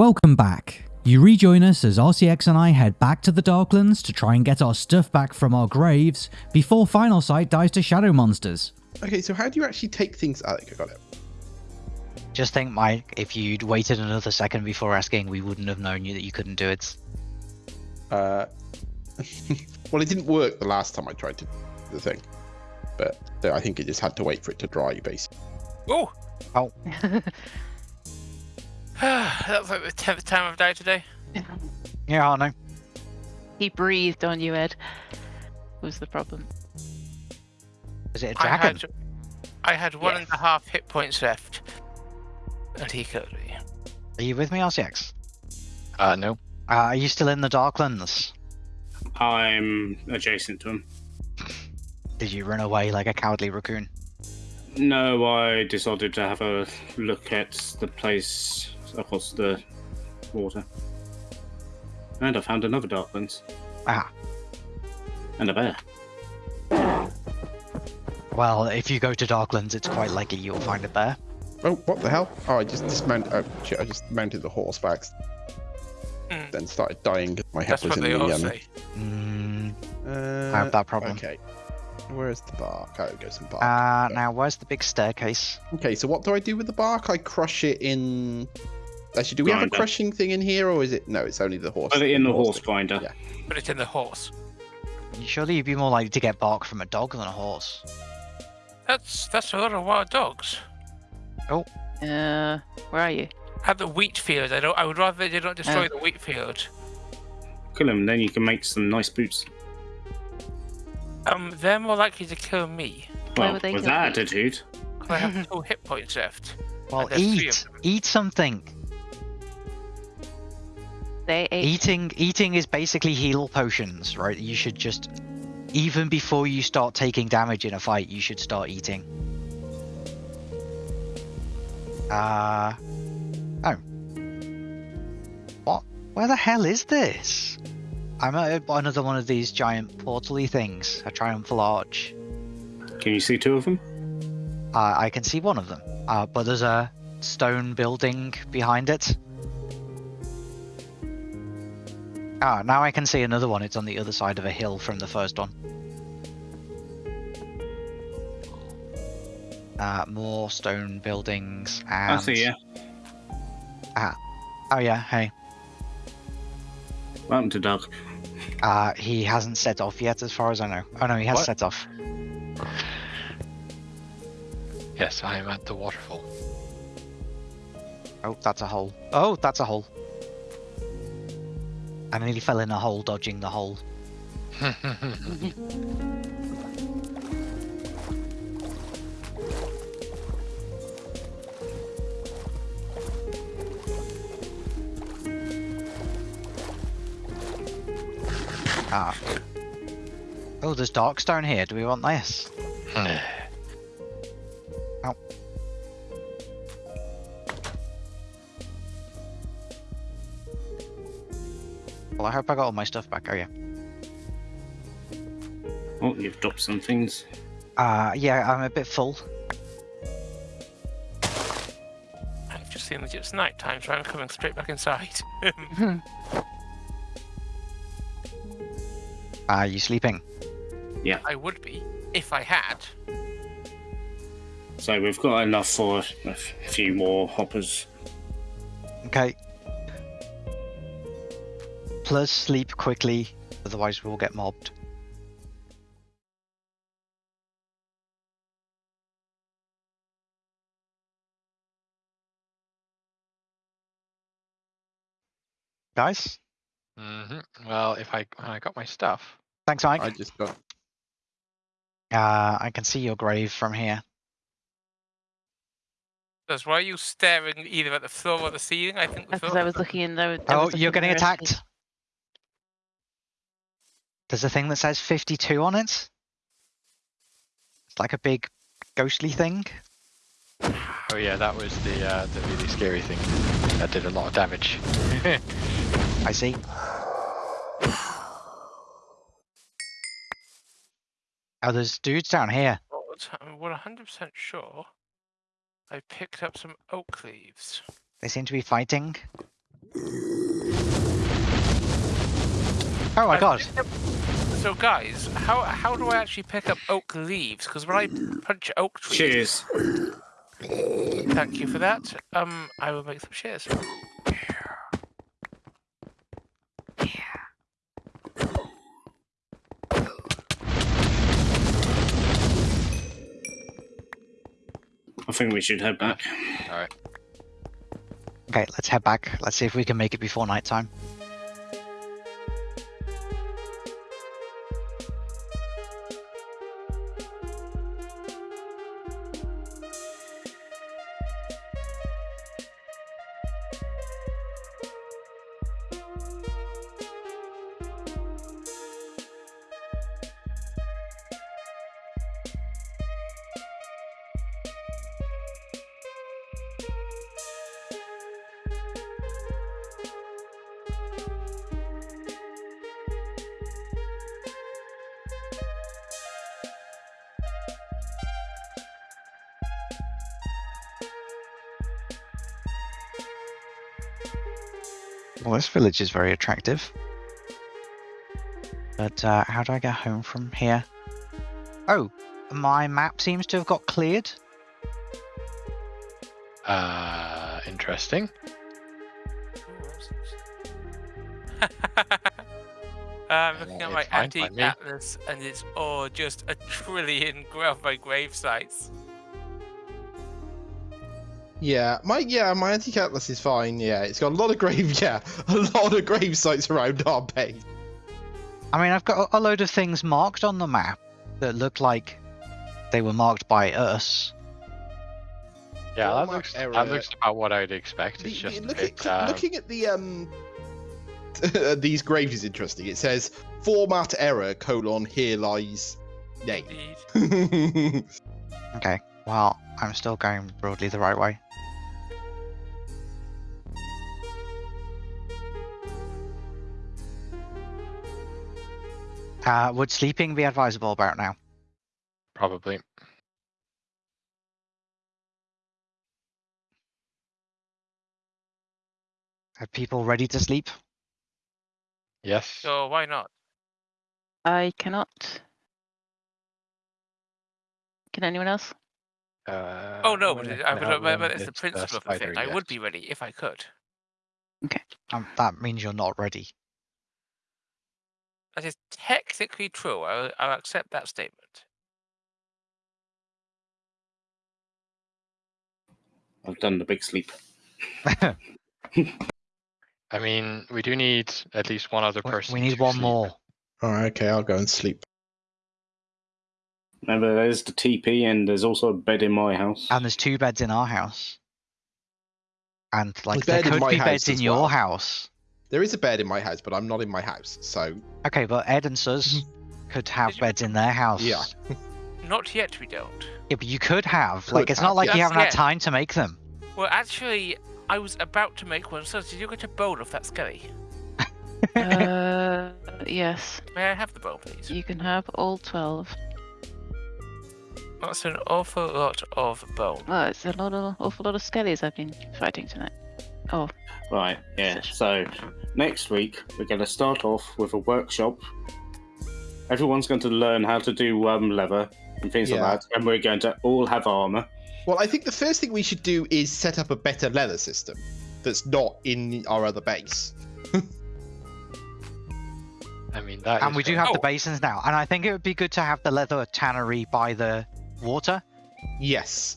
Welcome back. You rejoin us as RCX and I head back to the Darklands to try and get our stuff back from our graves before Final Sight dies to shadow monsters. Okay, so how do you actually take things? I think I got it. Just think, Mike, if you'd waited another second before asking, we wouldn't have known you that you couldn't do it. Uh, well, it didn't work the last time I tried to the thing, but I think it just had to wait for it to dry, basically. Oh, Oh, that was like the tenth time I've died today. yeah, I know. He breathed on you, Ed. Was the problem? Is it a I dragon? had, I had one Yes. and a half hit points left, and he killed me. Are you with me, RCX? Uh, no. Uh, are you still in the Darklands? I'm adjacent to him. Did you run away like a cowardly raccoon? No, I decided to have a look at the place across the water. And I found another Darklands. Ah, And a bear. well, if you go to Darklands, it's quite likely you'll find it there. Oh, what the hell? Oh, I just dismounted. Oh, shit! I just mounted the horse back, Hmm. then started dying. My head That's was what in they the. all Um, say. Mm, uh, I have that problem. Okay. Where's the bark? Oh, go some bark. uh, now, where's the big staircase? Okay, so what do I do with the bark? I crush it in. Actually, do we have a crushing thing in here, or is it? No, it's only the horse. Put it in the horse grinder. Yeah. Put it in the horse. Surely you'd be more likely to get bark from a dog than a horse. That's that's a lot of wild dogs. Oh. Uh, where are you? At the wheat field, I don't. I would rather they don't destroy Oh. the wheat field. Kill them, then you can make some nice boots. Um, they're more likely to kill me. Well, with that attitude. I have two hit points left. Well, eat. Eat something. They ate. Eating eating is basically heal potions, right? You should just even before you start taking damage in a fight, you should start eating. Uh oh. What? Where the hell is this? I'm at another one of these giant portally things, a triumphal arch. can you see two of them? Uh, I can see one of them, uh, but there's a stone building behind it. Ah, now I can see another one. It's on the other side of a hill from the first one. Uh, more stone buildings and. I see ya. Oh yeah, hey. Welcome to Doug. Uh, he hasn't set off yet, as far as I know. Oh no, he has What? set off. Yes, I am at the waterfall. Oh, that's a hole. Oh, that's a hole. I nearly fell in a hole dodging the hole. Ah. Oh, there's darkstone here. Do we want this? hope I got all my stuff back. Oh yeah. Oh, you've dropped some things. Uh, yeah, I'm a bit full. I've just seen that it's night time, so I'm coming straight back inside. Are you sleeping? Yeah. I would be if I had. So we've got enough for a few more hoppers. Okay. Plus, sleep quickly, otherwise we'll get mobbed. Guys, hmm Well, if I when I got my stuff, thanks, Mike. I just got. Uh, I can see your grave from here. Because why are you staring either at the floor or the ceiling? I think the Because. I was looking in there. Oh, was you're getting where it is. attacked. There's a thing that says 52 on it. It's like a big ghostly thing. oh yeah, that was the uh, the really scary thing that did a lot of damage. I see. Oh, there's dudes down here. But I'm 100% sure I picked up some oak leaves. They seem to be fighting. Oh my I've god. So guys, how how do I actually pick up oak leaves? Because when I punch oak trees, Cheers. thank you for that. Um, I will make some shares. I think we should head back. All right. Okay, let's head back. Let's see if we can make it before nighttime. Well, this village is very attractive. But uh, how do I get home from here? Oh, my map seems to have got cleared. Uh, interesting. I'm looking at my antique atlas, and it's all just a trillion grave by grave sites. Yeah, my yeah, my antique atlas is fine. Yeah, it's got a lot of grave. Yeah, a lot of grave sites around our base. I mean, I've got a load of things marked on the map that look like they were marked by us. Yeah, that looks error. that looks about what I'd expect. The- It's the- just look bit, at, um, looking at the um these graves is interesting. It says format error colon here lies name. Okay, well, I'm still going broadly the right way. Uh, would sleeping be advisable about now? probably. Are people ready to sleep? Yes. So why not? I cannot. Can anyone else? Uh, Oh no, but, I it, I can would, but, but it's the principle of the thing. spider, I would be ready if I could. Um, that means you're not ready. That is technically true. I'll, I'll accept that statement. I've done the big sleep. I mean, we do need at least one other person. we need to one sleep. more. All right, okay, I'll go and sleep. Remember, there's the TP, and there's also a bed in my house. And there's two beds in our house. And like bed there in could my be house beds in as your well. house. There is a bed in my house, but I'm not in my house, so Okay, but Ed and Sus could have you- beds in their house. Yeah. Not yet, we don't. Yeah, but you could have. Could like, it's have, not like you haven't had time to make them. Well, actually, I was about to make one. So, did you get a bowl of that skelly? uh, yes. May I have the bowl, please? You can have all 12. That's an awful lot of bone. Well, it's a lot of, awful lot of skellies I've been fighting tonight. Oh, Right, yeah. So next week we're going to start off with a workshop. Everyone's going to learn how to do um, leather and things Yeah. like that, and we're going to all have armor. well, I think the first thing we should do is set up a better leather system that's not in our other base. I mean, that and is we do fair. have the Oh. basins now. And I think it would be good to have the leather tannery by the water. Yes.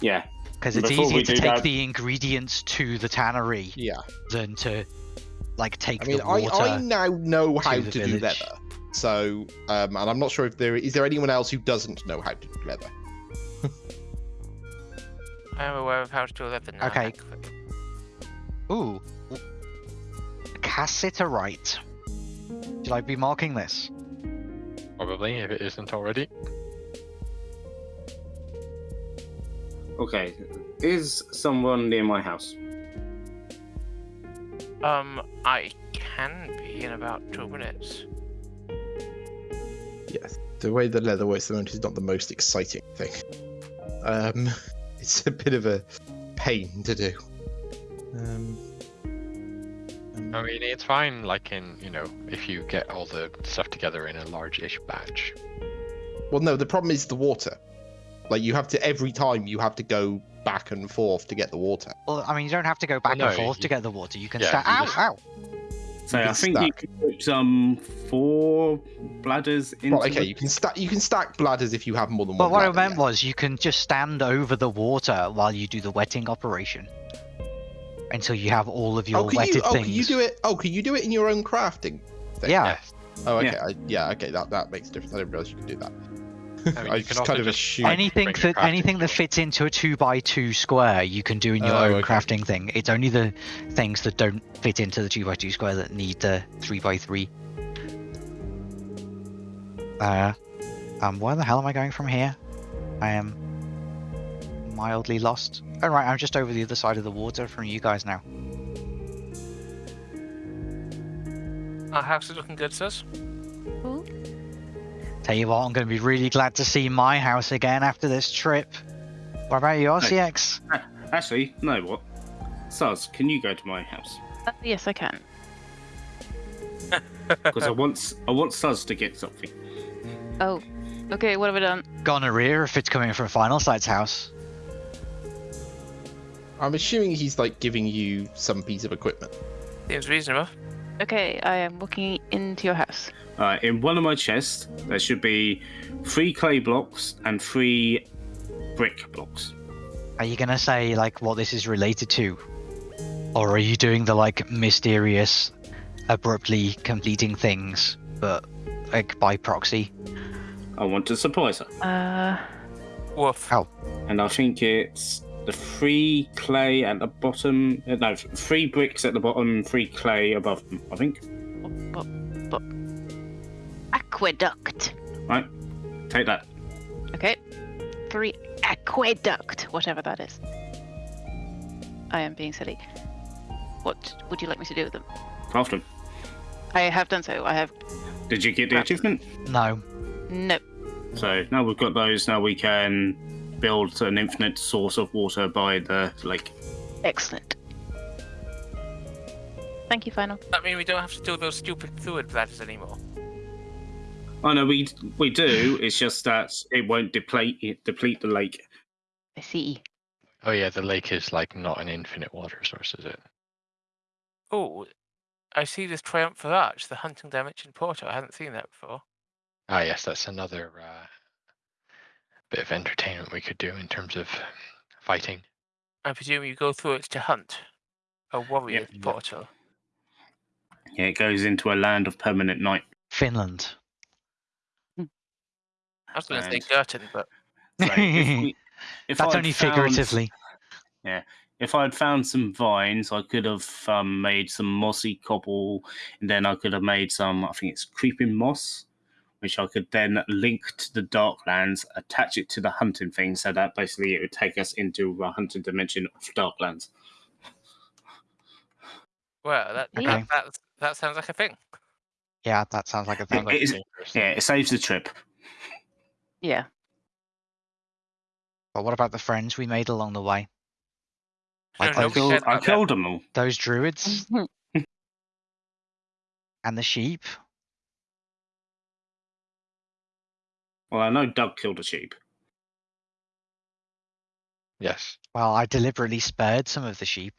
Yeah, Because it's Before easier to take that- the ingredients to the tannery Yeah. than to like take I mean, the water. I now know how to to, the do village. leather. So, um, and I'm not sure if there is there anyone else who doesn't know how to do leather. I am aware of how to do leather now. Okay. thankfully. Ooh. Cassiterite. Should I be marking this? probably if it isn't already. Okay. Is someone near my house? Um, I can be in about two minutes. Yes. The way the leather works at the moment is not the most exciting thing. Um, it's a bit of a pain to do. Um, um, I mean, it's fine, like in, you know, if you get all the stuff together in a large-ish batch. Well, no, the problem is the water. Like you have to every time you have to go back and forth to get the water. Well, I mean, you don't have to go back no, and forth to get the water. You can yeah, sta- you Ow, just- ow. So I can think you can put um four bladders into. Right, okay, the- you can stack you can stack bladders if you have more than But one. But what I meant yeah. was you can just stand over the water while you do the wetting operation until you have all of your Oh, can wetted you? Oh, things. can you do it? Oh, can you do it in your own crafting? thing? Yeah. Yes. Oh, okay. Yeah. I, yeah. Okay. That that makes a difference. I didn't realize you could do that. I mean, I you can just kind of just assumed. Anything that anything that fits into a two by two square, you can do in your Oh, own okay. crafting thing. It's only the things that don't fit into the two by two square that need the three by three. Uh, um, where the hell am I going from here? I am mildly lost. All right, I'm just over the other side of the water from you guys now. Our house is looking good, sis. Tell you what, I'm going to be really glad to see my house again after this trip. What about you, RCX? Actually, no. What? Saz, can you go to my house? Uh, yes, I can. Because I want s- I want Saz to get something. Oh, okay. What have I done? Gonorrhea if it's coming from Final Sight's house. I'm assuming he's like giving you some piece of equipment. Seems reasonable. Okay, I am looking into your house. Uh, in one of my chests, there should be three clay blocks and three brick blocks. Are you gonna say like what this is related to, or are you doing the like mysterious, abruptly completing things, but like by proxy? I want to surprise her, Uh, Woof. Oh. and I think it's the three clay at the bottom. uh, No, three bricks at the bottom, three clay above them. I think. bu- bu- aqueduct. Right, take that. Okay, three aqueduct, whatever that is. I am being silly. What would you like me to do with them? Craft them. I have done so. I have Did you get the achievement? No. no. So now we've got those. Now we can build an infinite source of water by the lake. Excellent. Thank you, final. That mean we don't have to do those stupid fluid bladders anymore. Oh no, we we do. It's just that it won't deplete it, deplete the lake. I see. Oh yeah, the lake is like not an infinite water source, is it? Oh, I see this Triumphal Arch, the hunting dimension portal. I hadn't seen that before. Ah yes, that's another uh, bit of entertainment we could do in terms of fighting. I presume you go through it to hunt. A warrior Yep. portal. Yeah, it goes into a land of permanent night. Finland. I was going to say And- Girton, but So if we, if That's I'd only found- figuratively. Yeah, if I'd found some vines, I could have um, made some mossy cobble, and then I could have made some. I think it's creeping moss, which I could then link to the Darklands, attach it to the hunting thing, so that basically it would take us into a hunting dimension of Darklands. well, that Okay. that, that that sounds like a thing. Yeah, that sounds like a thing. Like, is- Yeah, it saves the trip. Yeah. But what about the friends we made along the way? Like No, I those, killed, I killed them all. those druids and the sheep? Well, I know Doug killed a sheep. Yes. Well, I deliberately spared some of the sheep.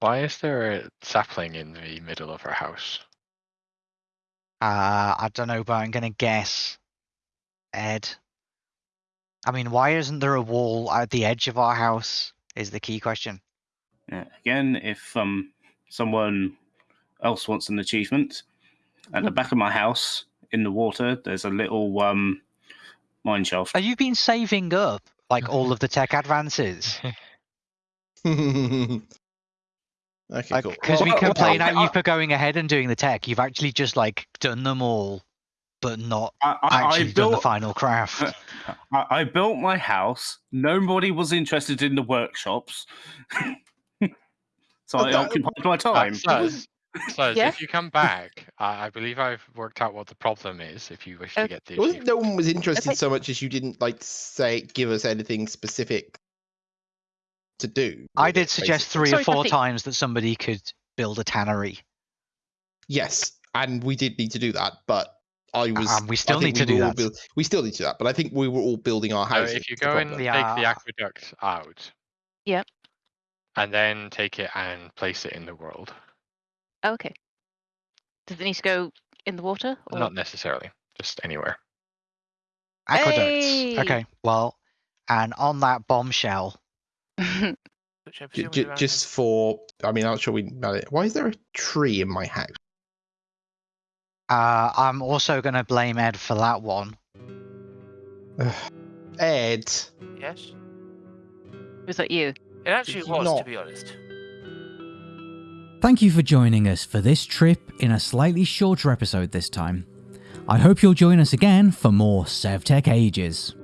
Why is there a sapling in the middle of our house? Uh, I don't know, but I'm gonna guess Ed. I mean, why isn't there a wall at the edge of our house? Is the key question. Yeah, again, if um someone else wants an achievement, at the back of my house in the water, there's a little um mine shaft. Have you been saving up like all of the tech advances? okay, Like, cool. because we Well, well, complain well, at you for going ahead and doing the tech, you've actually just like done them all, but not I, I, I actually done the final craft. I, I built my house. Nobody was interested in the workshops, so But I that- occupied my Uh, time. Suz, Suz, Yeah? if you come back, I I believe I've worked out what the problem is. If you wish to Uh, get the It wasn't achievement. no one was interested Okay. so much as you didn't like say give us anything specific to do. I with did it, suggest basically. three or Sorry, four Patty. times that somebody could build a tannery. Yes, and we did need to do that, but I was. And we I still think need to do were all that. build- we still need to do that, but I think we were all building our So houses. if you go and problem. take the Yeah. aqueduct out. Yep. And then take it and place it in the world. Okay. Does it need to go in the water? Or... Not necessarily, just anywhere. Aqueducts. Hey! Okay, well, and on that bombshell, Which I J- j- just for, I mean, I'm not sure we. Why is there a tree in my house? uh, I'm also going to blame Ed for that one. Ed. Yes. Was that you? It actually It's was, to be honest. Thank you for joining us for this trip in a slightly shorter episode this time. I hope you'll join us again for more SevTech Ages.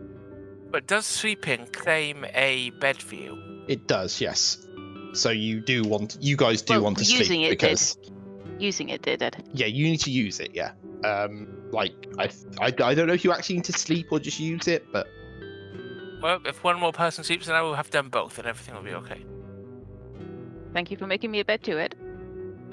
But does sleeping claim a bed for you? It does, yes. So you do want, you guys do Well, want to using sleep it did. because Using it did, Ed. yeah, you need to use it. Yeah. Um, like I, I, I don't know if you actually need to sleep or just use it, but Well, if one more person sleeps, then I will have done both, and everything will be okay. Thank you for making me a bed to it.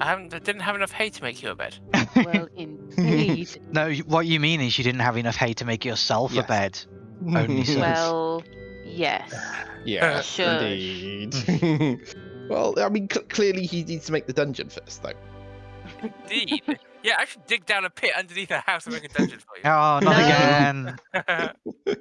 I haven't, I didn't have enough hay to make you a bed. Well, indeed. no, what you mean is you didn't have enough hay to make yourself Yes. a bed. Only so. well, yes. yes, Shush. indeed. well, I mean, cl- clearly he needs to make the dungeon first, though. Indeed. yeah, I should dig down a pit underneath the house and make a dungeon for you. Oh, not No. again. you.